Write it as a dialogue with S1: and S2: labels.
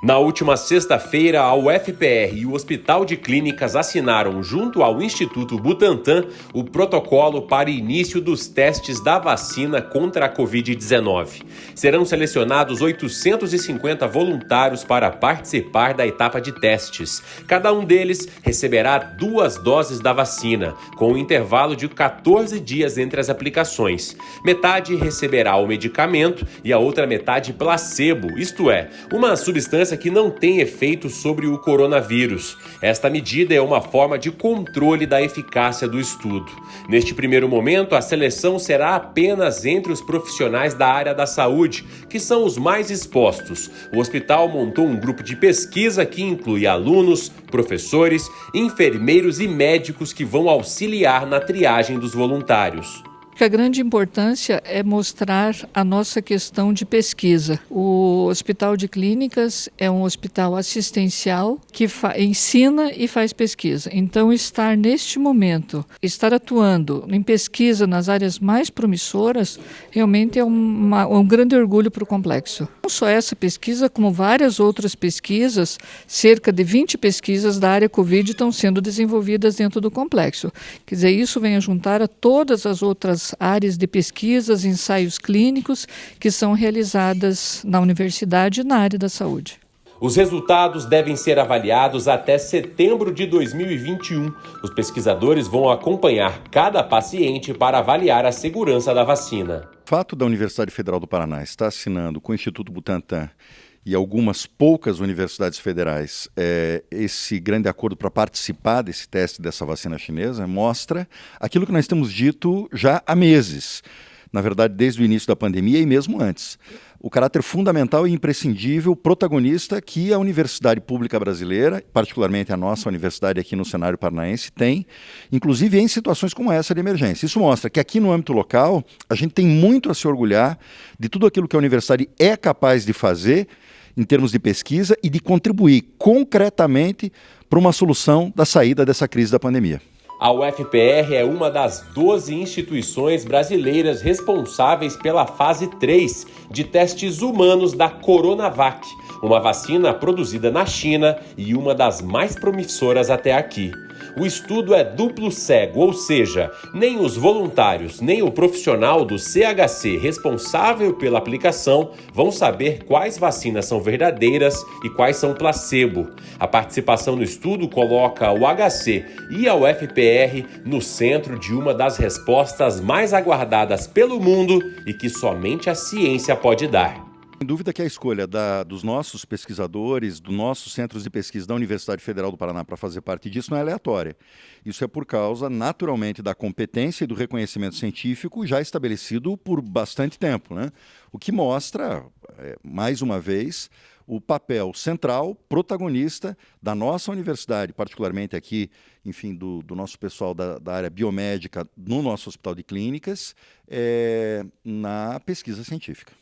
S1: Na última sexta-feira, a UFPR e o Hospital de Clínicas assinaram, junto ao Instituto Butantan, o protocolo para início dos testes da vacina contra a Covid-19. Serão selecionados 850 voluntários para participar da etapa de testes. Cada um deles receberá duas doses da vacina, com um intervalo de 14 dias entre as aplicações. Metade receberá o medicamento e a outra metade placebo, isto é, uma substância que não tem efeito sobre o coronavírus. Esta medida é uma forma de controle da eficácia do estudo. Neste primeiro momento, a seleção será apenas entre os profissionais da área da saúde, que são os mais expostos. O hospital montou um grupo de pesquisa que inclui alunos, professores, enfermeiros e médicos que vão auxiliar na triagem dos voluntários
S2: que a grande importância é mostrar a nossa questão de pesquisa. O Hospital de Clínicas é um hospital assistencial que ensina e faz pesquisa. Então, estar neste momento, estar atuando em pesquisa nas áreas mais promissoras, realmente é uma, um grande orgulho para o complexo. Não só essa pesquisa, como várias outras pesquisas, cerca de 20 pesquisas da área Covid estão sendo desenvolvidas dentro do complexo. Quer dizer, isso vem a juntar a todas as outras áreas de pesquisas, ensaios clínicos que são realizadas na universidade e na área da saúde.
S1: Os resultados devem ser avaliados até setembro de 2021. Os pesquisadores vão acompanhar cada paciente para avaliar a segurança da vacina.
S3: O fato da Universidade Federal do Paraná estar assinando com o Instituto Butantan e algumas poucas universidades federais é, esse grande acordo para participar desse teste dessa vacina chinesa mostra aquilo que nós temos dito já há meses, na verdade desde o início da pandemia e mesmo antes. O caráter fundamental e imprescindível protagonista que a Universidade Pública Brasileira, particularmente a nossa universidade aqui no cenário paranaense, tem, inclusive em situações como essa de emergência. Isso mostra que aqui no âmbito local a gente tem muito a se orgulhar de tudo aquilo que a universidade é capaz de fazer em termos de pesquisa e de contribuir concretamente para uma solução da saída dessa crise da pandemia.
S1: A UFPR é uma das 12 instituições brasileiras responsáveis pela fase 3 de testes humanos da Coronavac, uma vacina produzida na China e uma das mais promissoras até aqui o estudo é duplo cego, ou seja, nem os voluntários nem o profissional do CHC responsável pela aplicação vão saber quais vacinas são verdadeiras e quais são placebo. A participação no estudo coloca o HC e a UFPR no centro de uma das respostas mais aguardadas pelo mundo e que somente a ciência pode dar.
S3: Sem dúvida que a escolha da, dos nossos pesquisadores, dos nossos centros de pesquisa da Universidade Federal do Paraná para fazer parte disso não é aleatória. Isso é por causa, naturalmente, da competência e do reconhecimento científico já estabelecido por bastante tempo. Né? O que mostra, é, mais uma vez, o papel central, protagonista da nossa universidade, particularmente aqui, enfim, do, do nosso pessoal da, da, área biomédica no nosso hospital de clínicas, é, na pesquisa científica.